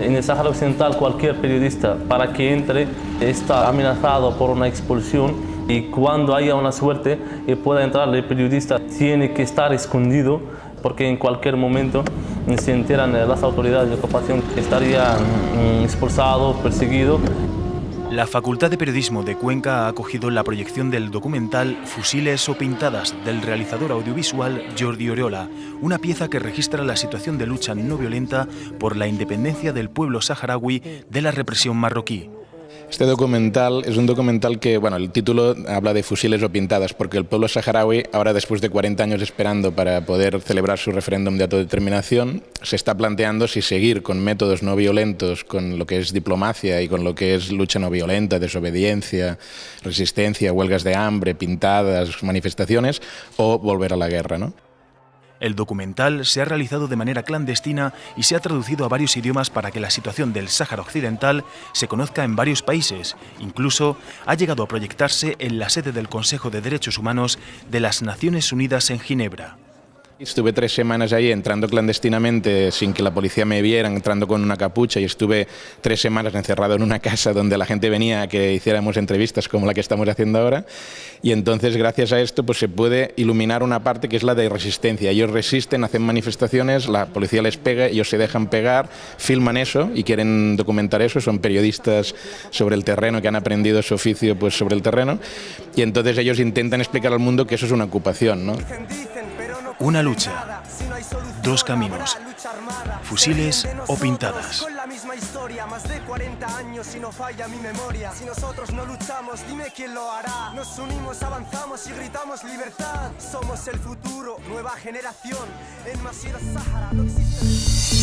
En el Sáhara Occidental cualquier periodista para que entre está amenazado por una expulsión y cuando haya una suerte y pueda entrar el periodista tiene que estar escondido porque en cualquier momento se enteran las autoridades de ocupación estaría mm, expulsado, perseguido la Facultad de Periodismo de Cuenca ha acogido la proyección del documental Fusiles o Pintadas del realizador audiovisual Jordi Oriola, una pieza que registra la situación de lucha no violenta por la independencia del pueblo saharaui de la represión marroquí. Este documental es un documental que, bueno, el título habla de fusiles o pintadas, porque el pueblo saharaui, ahora después de 40 años esperando para poder celebrar su referéndum de autodeterminación, se está planteando si seguir con métodos no violentos, con lo que es diplomacia y con lo que es lucha no violenta, desobediencia, resistencia, huelgas de hambre, pintadas, manifestaciones, o volver a la guerra, ¿no? El documental se ha realizado de manera clandestina y se ha traducido a varios idiomas para que la situación del Sáhara Occidental se conozca en varios países. Incluso ha llegado a proyectarse en la sede del Consejo de Derechos Humanos de las Naciones Unidas en Ginebra. Estuve tres semanas ahí entrando clandestinamente sin que la policía me viera, entrando con una capucha y estuve tres semanas encerrado en una casa donde la gente venía a que hiciéramos entrevistas como la que estamos haciendo ahora y entonces gracias a esto pues se puede iluminar una parte que es la de resistencia. Ellos resisten, hacen manifestaciones, la policía les pega, ellos se dejan pegar, filman eso y quieren documentar eso, son periodistas sobre el terreno que han aprendido su oficio pues sobre el terreno y entonces ellos intentan explicar al mundo que eso es una ocupación, ¿no? Una lucha, dos caminos, fusiles o pintadas. Con la misma historia, más de 40 años y no falla mi memoria. Si nosotros no luchamos, dime quién lo hará. Nos unimos, avanzamos y gritamos libertad. Somos el futuro, nueva generación. En Masira Sahara no existe.